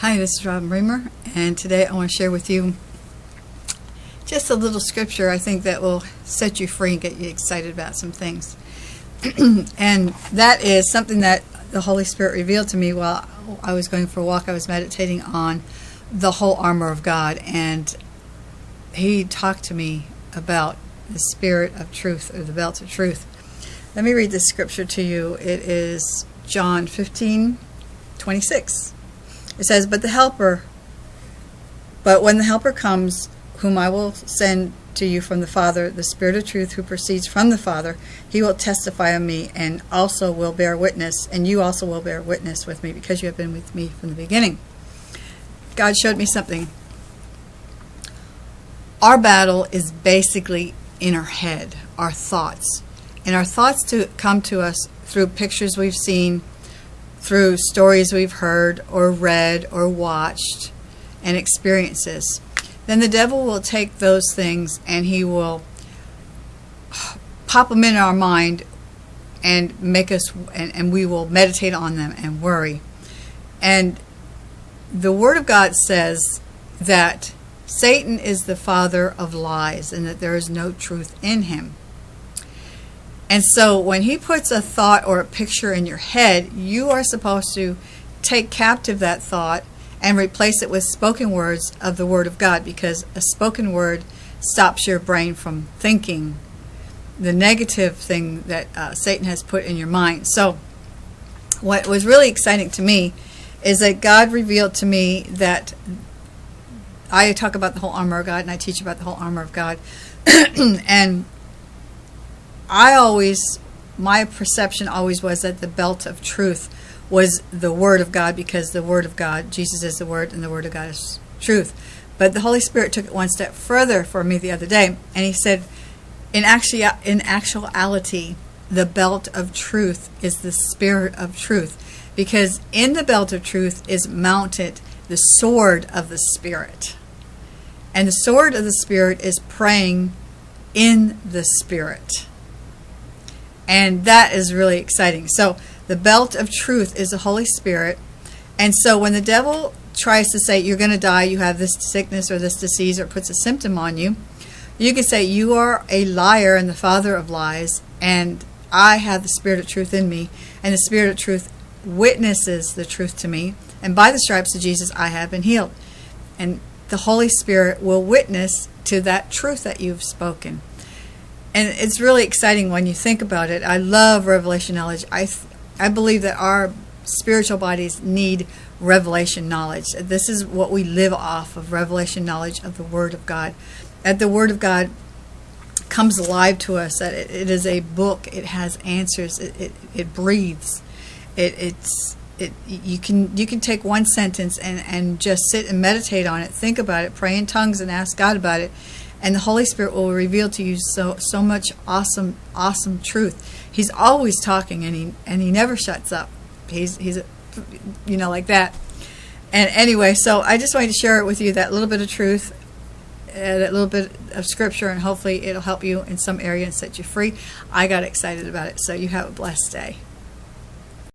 Hi, this is Robin Bremer, and today I want to share with you just a little scripture I think that will set you free and get you excited about some things. and that is something that the Holy Spirit revealed to me while I was going for a walk. I was meditating on the whole armor of God, and He talked to me about the spirit of truth or the belt of truth. Let me read this scripture to you. It is John 15 26. It says, But the Helper, but when the Helper comes, whom I will send to you from the Father, the Spirit of truth who proceeds from the Father, he will testify of me and also will bear witness, and you also will bear witness with me because you have been with me from the beginning. God showed me something. Our battle is basically in our head, our thoughts. And our thoughts to come to us through pictures we've seen, through stories we've heard or read or watched and experiences, then the devil will take those things and he will pop them in our mind and make us, and, and we will meditate on them and worry. And the Word of God says that Satan is the father of lies and that there is no truth in him. And so when he puts a thought or a picture in your head, you are supposed to take captive that thought and replace it with spoken words of the Word of God because a spoken word stops your brain from thinking the negative thing that uh, Satan has put in your mind. So what was really exciting to me is that God revealed to me that I talk about the whole armor of God and I teach about the whole armor of God. and I always, my perception always was that the belt of truth was the Word of God because the Word of God, Jesus is the Word and the Word of God is truth. But the Holy Spirit took it one step further for me the other day and He said, in, actually, in actuality, the belt of truth is the Spirit of truth because in the belt of truth is mounted the sword of the Spirit. And the sword of the Spirit is praying in the Spirit. And that is really exciting. So the belt of truth is the Holy Spirit. And so when the devil tries to say, you're going to die, you have this sickness or this disease, or puts a symptom on you, you can say, you are a liar and the father of lies, and I have the spirit of truth in me, and the spirit of truth witnesses the truth to me, and by the stripes of Jesus I have been healed. And the Holy Spirit will witness to that truth that you've spoken and it's really exciting when you think about it. I love revelation knowledge. I I believe that our spiritual bodies need revelation knowledge. This is what we live off of revelation knowledge of the Word of God. That the Word of God comes alive to us. That it, it is a book. It has answers. It it, it breathes. It it's it, you can you can take one sentence and, and just sit and meditate on it, think about it, pray in tongues and ask God about it, and the Holy Spirit will reveal to you so so much awesome awesome truth. He's always talking, and he and he never shuts up. He's he's you know like that. And anyway, so I just wanted to share it with you that little bit of truth, uh, that little bit of scripture, and hopefully it'll help you in some area and set you free. I got excited about it, so you have a blessed day.